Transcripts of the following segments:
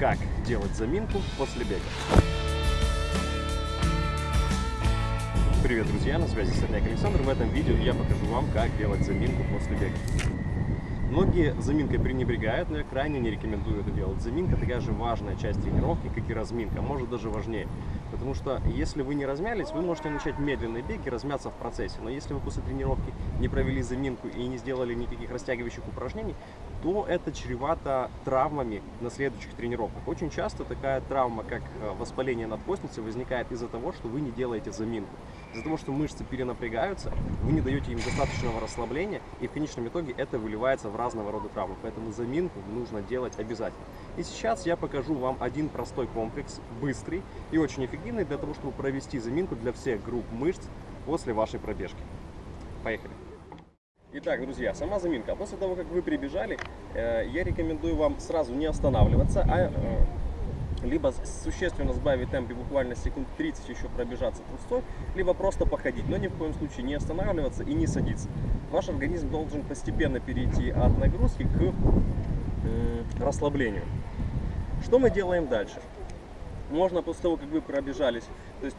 как делать заминку после бега. Привет, друзья! На связи Сотняк Александр. В этом видео я покажу вам, как делать заминку после бега. Многие заминкой пренебрегают, но я крайне не рекомендую это делать. Заминка такая же важная часть тренировки, как и разминка, может даже важнее. Потому что если вы не размялись, вы можете начать медленный бег и размяться в процессе. Но если вы после тренировки не провели заминку и не сделали никаких растягивающих упражнений, то это чревато травмами на следующих тренировках. Очень часто такая травма, как э, воспаление надкостницы, возникает из-за того, что вы не делаете заминку. Из-за того, что мышцы перенапрягаются, вы не даете им достаточного расслабления, и в конечном итоге это выливается в разного рода травмы. Поэтому заминку нужно делать обязательно. И сейчас я покажу вам один простой комплекс, быстрый и очень эффективный для того, чтобы провести заминку для всех групп мышц после вашей пробежки. Поехали! Итак, друзья, сама заминка. После того, как вы прибежали, э, я рекомендую вам сразу не останавливаться, а э, либо существенно сбавить темп и буквально секунд 30 еще пробежаться трусцой, либо просто походить, но ни в коем случае не останавливаться и не садиться. Ваш организм должен постепенно перейти от нагрузки к э, расслаблению. Что мы делаем дальше? Можно после того, как вы пробежались, то есть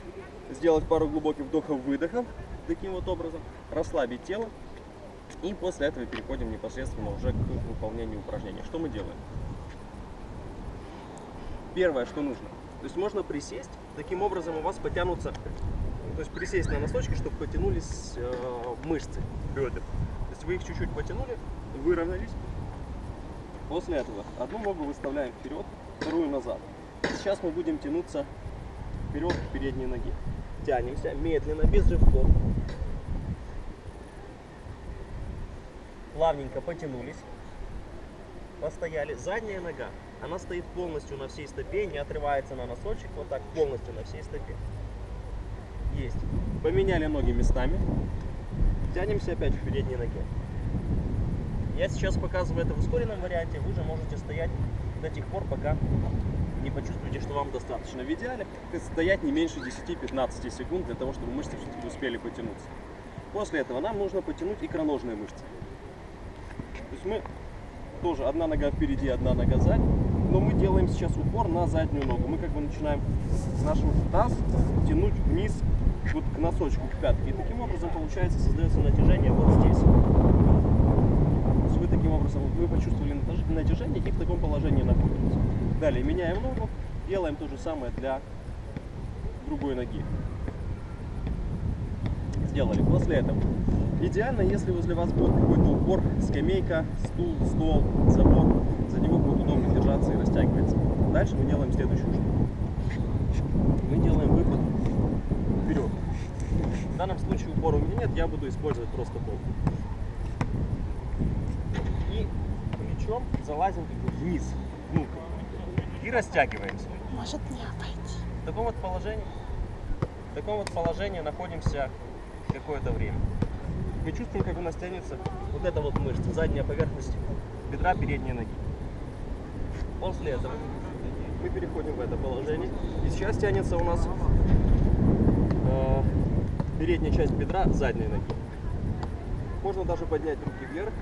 сделать пару глубоких вдохов-выдохов, таким вот образом, расслабить тело, и после этого переходим непосредственно уже к выполнению упражнений. Что мы делаем? первое, что нужно. То есть можно присесть, таким образом у вас потянутся, то есть присесть на носочки, чтобы потянулись э, мышцы бедер. То есть вы их чуть-чуть потянули, выровнялись. После этого одну ногу выставляем вперед, вторую назад. Сейчас мы будем тянуться вперед к передней ноге. Тянемся медленно, без рывков. Плавненько потянулись, постояли. Задняя нога она стоит полностью на всей стопе, не отрывается на носочек, вот так полностью на всей стопе. Есть. Поменяли ноги местами. Тянемся опять в передней ноге. Я сейчас показываю это в ускоренном варианте, вы же можете стоять до тех пор, пока не почувствуете, что вам достаточно. В идеале стоять не меньше 10-15 секунд для того, чтобы мышцы все-таки успели потянуться. После этого нам нужно потянуть икроножные мышцы. Есть мы тоже одна нога впереди, одна нога сзади но мы делаем сейчас упор на заднюю ногу. Мы как бы начинаем наш таз тянуть вниз вот к носочку, к пятке. И таким образом получается создается натяжение вот здесь. Вы таким образом, вы почувствовали натяжение и в таком положении находитесь. Далее меняем ногу, делаем то же самое для другой ноги. Сделали. После этого идеально, если возле вас будет какой-то упор, скамейка, стул, стол, забор, за него будет удобно держаться и растягивается. Дальше мы делаем следующую штуку. Мы делаем выпад вперед. В данном случае упора у меня нет, я буду использовать просто пол. И плечом залазим вниз, внутрь. И растягиваемся. Может не обойти. В таком вот положении, в таком вот положении находимся какое-то время. Мы чувствуем, как у нас тянется вот эта вот мышца, задняя поверхность бедра передней ноги. После этого мы переходим в это положение. И сейчас тянется у нас э, передняя часть бедра задней ноги. Можно даже поднять руки вверх,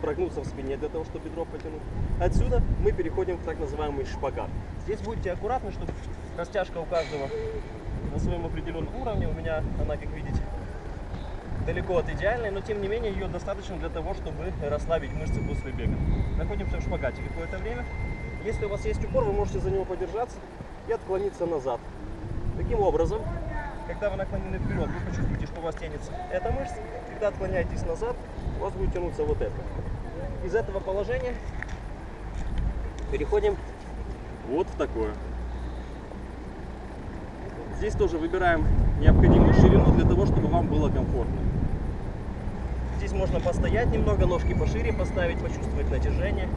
прогнуться в спине для того, чтобы бедро потянуть. Отсюда мы переходим в так называемый шпагат. Здесь будьте аккуратны, чтобы растяжка у каждого на своем определенном уровне. У меня она, как видите, далеко от идеальной, но тем не менее ее достаточно для того, чтобы расслабить мышцы после бега. Находимся в шпагате какое-то время. Если у вас есть упор, вы можете за него подержаться и отклониться назад. Таким образом, когда вы наклонены вперед, вы почувствуете, что у вас тянется эта мышца. Когда отклоняетесь назад, у вас будет тянуться вот это. Из этого положения переходим вот в такое. Здесь тоже выбираем необходимую ширину для того, чтобы вам было комфортно. Здесь можно постоять немного, ножки пошире поставить, почувствовать натяжение.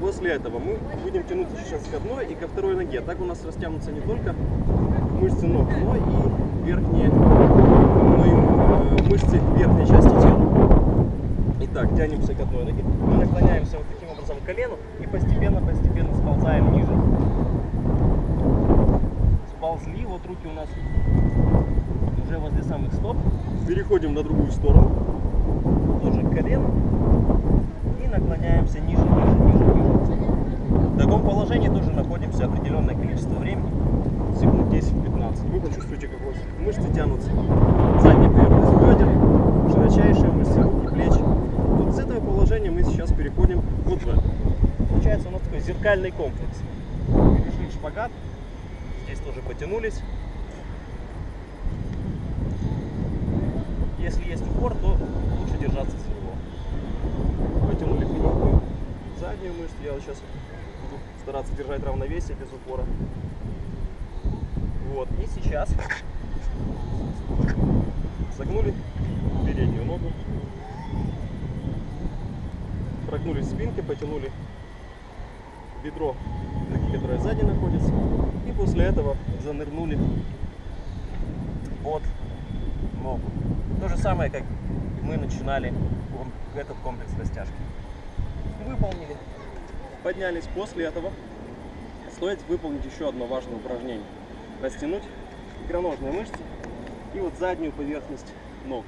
После этого мы будем тянуться сейчас к одной и ко второй ноге. Так у нас растянутся не только мышцы ног, но и верхние и, э, мышцы верхней части тела. Итак, тянемся к одной ноге. Мы наклоняемся вот таким образом к колену и постепенно-постепенно сползаем ниже. Сползли, вот руки у нас уже стоп. Переходим на другую сторону. Тоже к колену. И наклоняемся ниже, ниже, ниже, ниже. положении тоже находимся определенное количество времени, секунд 10-15. Вы почувствуете, как вот мышцы тянутся. Задняя поверхность бедер, широчайшие мышцы рук и плеч. Вот с этого положения мы сейчас переходим вот в это. Получается у нас такой зеркальный комплекс. Перешли в шпагат, здесь тоже потянулись. Если есть упор, то лучше держаться с него. Потянули переднюю, заднюю мышцу. Я вот сейчас буду стараться держать равновесие без упора. Вот, и сейчас согнули переднюю ногу, прогнулись спинкой, потянули бедро, которое сзади находится, и после этого занырнули под ногу. То же самое, как мы начинали этот комплекс растяжки. Выполнили. Поднялись. После этого стоит выполнить еще одно важное упражнение. Растянуть икроножные мышцы и вот заднюю поверхность ног.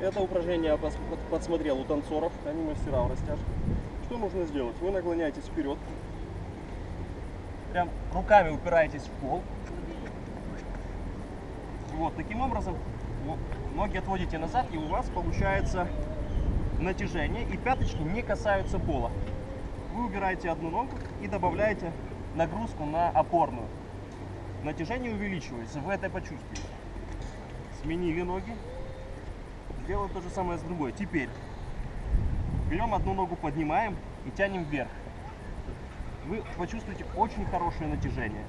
Это упражнение я подсмотрел у танцоров, они мастера в растяжке. Что нужно сделать? Вы наклоняетесь вперед, прям руками упираетесь в пол. Вот, таким образом ноги отводите назад, и у вас получается натяжение, и пяточки не касаются пола. Вы убираете одну ногу и добавляете нагрузку на опорную. Натяжение увеличивается, вы это почувствуете. Сменили ноги, делаем то же самое с другой. Теперь берем одну ногу, поднимаем и тянем вверх. Вы почувствуете очень хорошее натяжение.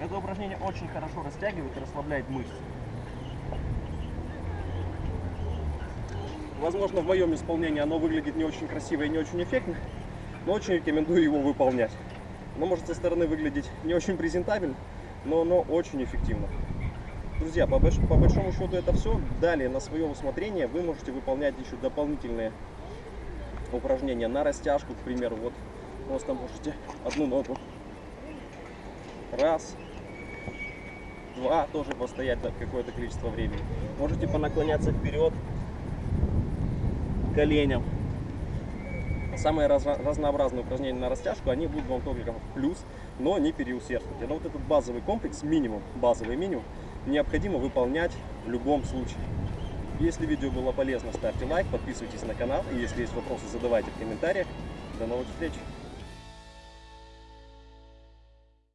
Это упражнение очень хорошо растягивает и расслабляет мышцы. Возможно, в моем исполнении оно выглядит не очень красиво и не очень эффектно, но очень рекомендую его выполнять. Оно может со стороны выглядеть не очень презентабельно, но оно очень эффективно. Друзья, по, больш по большому счету это все. Далее на свое усмотрение вы можете выполнять еще дополнительные упражнения на растяжку, к примеру. Вот просто можете одну ногу. Раз, два, тоже постоять какое-то количество времени. Можете понаклоняться вперед, коленям. Самые раз, разнообразные упражнения на растяжку, они будут вам только плюс, но не переусердствуйте. Но вот этот базовый комплекс, минимум, базовый минимум, необходимо выполнять в любом случае. Если видео было полезно, ставьте лайк, подписывайтесь на канал. И если есть вопросы, задавайте в комментариях. До новых встреч!